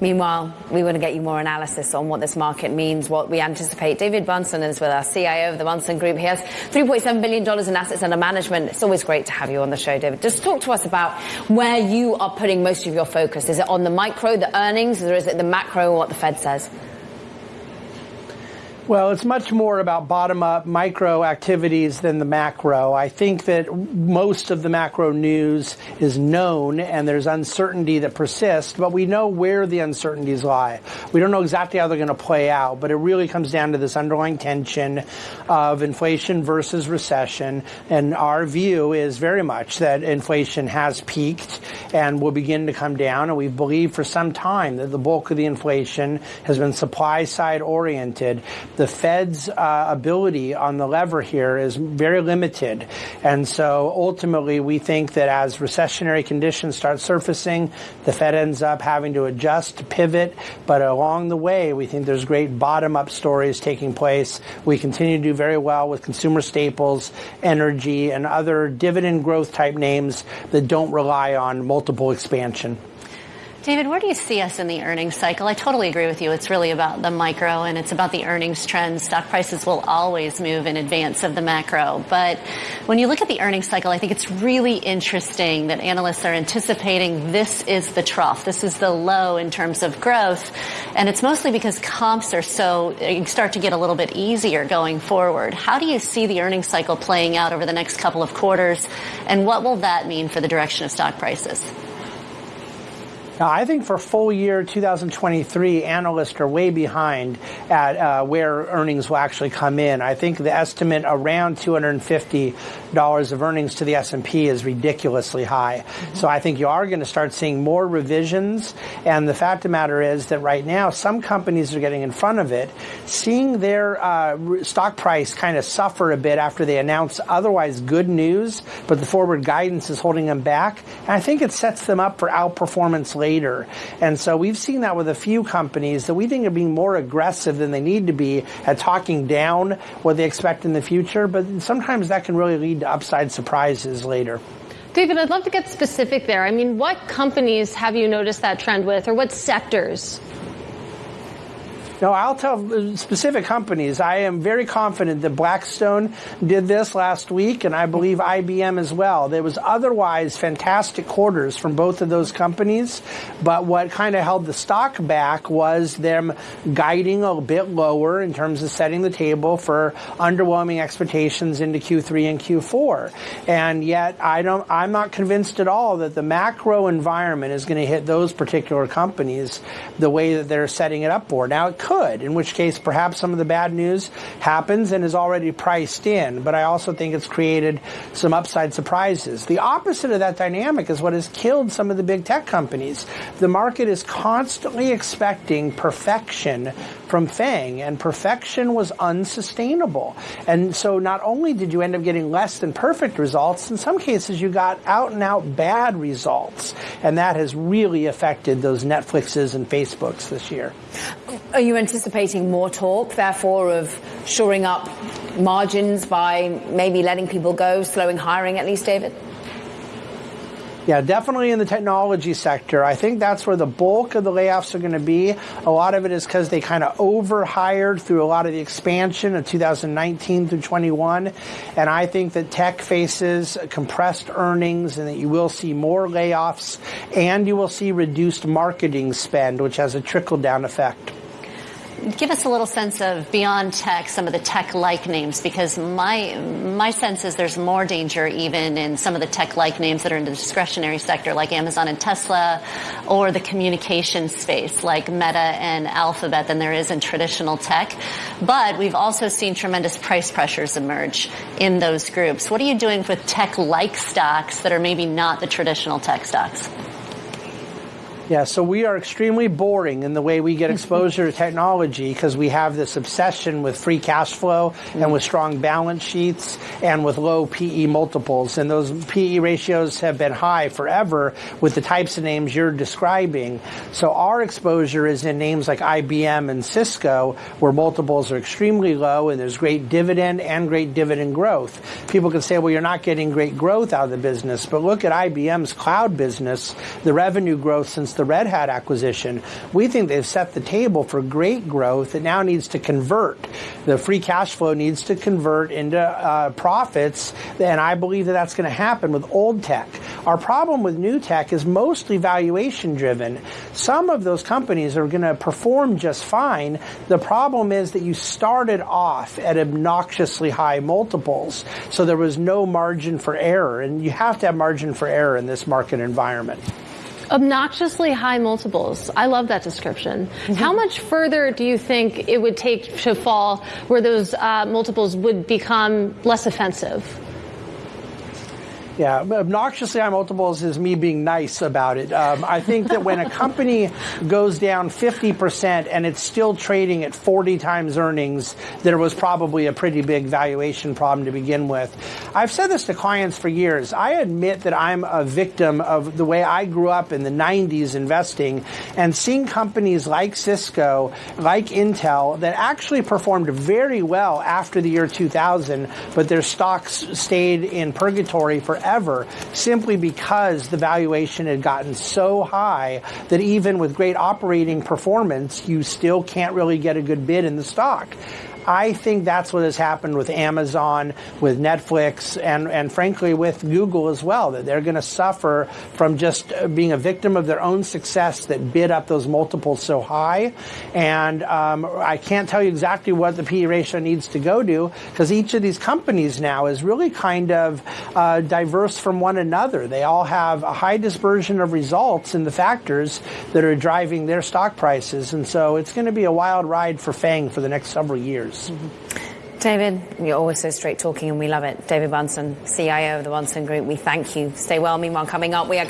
Meanwhile, we want to get you more analysis on what this market means, what we anticipate. David Bahnsen is with us, CIO of the Bahnsen Group. He has $3.7 billion in assets under management. It's always great to have you on the show, David. Just talk to us about where you are putting most of your focus. Is it on the micro, the earnings, or is it the macro, what the Fed says? Well, it's much more about bottom-up micro activities than the macro. I think that most of the macro news is known and there's uncertainty that persists, but we know where the uncertainties lie. We don't know exactly how they're going to play out, but it really comes down to this underlying tension of inflation versus recession. And our view is very much that inflation has peaked and will begin to come down. And we've believed for some time that the bulk of the inflation has been supply side oriented the Fed's uh, ability on the lever here is very limited. And so ultimately, we think that as recessionary conditions start surfacing, the Fed ends up having to adjust, pivot. But along the way, we think there's great bottom up stories taking place. We continue to do very well with consumer staples, energy, and other dividend growth type names that don't rely on multiple expansion. David, where do you see us in the earnings cycle? I totally agree with you. It's really about the micro and it's about the earnings trends. Stock prices will always move in advance of the macro. But when you look at the earnings cycle, I think it's really interesting that analysts are anticipating this is the trough. This is the low in terms of growth. And it's mostly because comps are so, you start to get a little bit easier going forward. How do you see the earnings cycle playing out over the next couple of quarters? And what will that mean for the direction of stock prices? Now, I think for full year 2023, analysts are way behind at uh, where earnings will actually come in. I think the estimate around $250 of earnings to the S&P is ridiculously high. Mm-hmm. So I think you are going to start seeing more revisions. And the fact of the matter is that right now, some companies are getting in front of it, seeing their uh, stock price kind of suffer a bit after they announce otherwise good news, but the forward guidance is holding them back. And I think it sets them up for outperformance later. And so we've seen that with a few companies that we think are being more aggressive than they need to be at talking down what they expect in the future. But sometimes that can really lead to upside surprises later. David, I'd love to get specific there. I mean, what companies have you noticed that trend with, or what sectors? No, I'll tell uh, specific companies. I am very confident that Blackstone did this last week, and I believe IBM as well. There was otherwise fantastic quarters from both of those companies, but what kind of held the stock back was them guiding a bit lower in terms of setting the table for underwhelming expectations into Q3 and Q4. And yet, I don't. I'm not convinced at all that the macro environment is going to hit those particular companies the way that they're setting it up for. Now, it could in which case perhaps some of the bad news happens and is already priced in. But I also think it's created some upside surprises. The opposite of that dynamic is what has killed some of the big tech companies. The market is constantly expecting perfection from FANG, and perfection was unsustainable. And so not only did you end up getting less than perfect results, in some cases you got out and out bad results. And that has really affected those Netflixes and Facebooks this year. Are you anticipating more talk, therefore, of shoring up margins by maybe letting people go, slowing hiring at least, David? Yeah, definitely in the technology sector. I think that's where the bulk of the layoffs are going to be. A lot of it is because they kind of overhired through a lot of the expansion of 2019 through 21. And I think that tech faces compressed earnings and that you will see more layoffs and you will see reduced marketing spend, which has a trickle down effect give us a little sense of beyond tech, some of the tech-like names, because my my sense is there's more danger even in some of the tech-like names that are in the discretionary sector, like Amazon and Tesla, or the communication space, like Meta and Alphabet, than there is in traditional tech. But we've also seen tremendous price pressures emerge in those groups. What are you doing with tech-like stocks that are maybe not the traditional tech stocks? Yeah, so we are extremely boring in the way we get exposure to technology because we have this obsession with free cash flow and with strong balance sheets and with low PE multiples. And those PE ratios have been high forever with the types of names you're describing. So our exposure is in names like IBM and Cisco where multiples are extremely low and there's great dividend and great dividend growth. People can say, well, you're not getting great growth out of the business, but look at IBM's cloud business. The revenue growth since announced the Red Hat acquisition. We think they've set the table for great growth. It now needs to convert. The free cash flow needs to convert into uh, profits, and I believe that that's going to happen with old tech. Our problem with new tech is mostly valuation driven. Some of those companies are going to perform just fine. The problem is that you started off at obnoxiously high multiples, so there was no margin for error, and you have to have margin for error in this market environment. Obnoxiously high multiples. I love that description. Mm-hmm. How much further do you think it would take to fall where those uh, multiples would become less offensive? Yeah, obnoxiously high multiples is me being nice about it. Um, I think that when a company goes down 50% and it's still trading at 40 times earnings, there was probably a pretty big valuation problem to begin with. I've said this to clients for years. I admit that I'm a victim of the way I grew up in the 90s investing and seeing companies like Cisco, like Intel, that actually performed very well after the year 2000, but their stocks stayed in purgatory forever simply because the valuation had gotten so high that even with great operating performance, you still can't really get a good bid in the stock. I think that's what has happened with Amazon, with Netflix, and, and frankly with Google as well, that they're going to suffer from just being a victim of their own success that bid up those multiples so high. And um, I can't tell you exactly what the PE ratio needs to go to because each of these companies now is really kind of uh, diverse from one another. They all have a high dispersion of results in the factors that are driving their stock prices. And so it's going to be a wild ride for FANG for the next several years. Mm-hmm. David, you're always so straight talking and we love it. David Bahnsen, CIO of the Bahnsen Group, we thank you. Stay well. Meanwhile, coming up, we are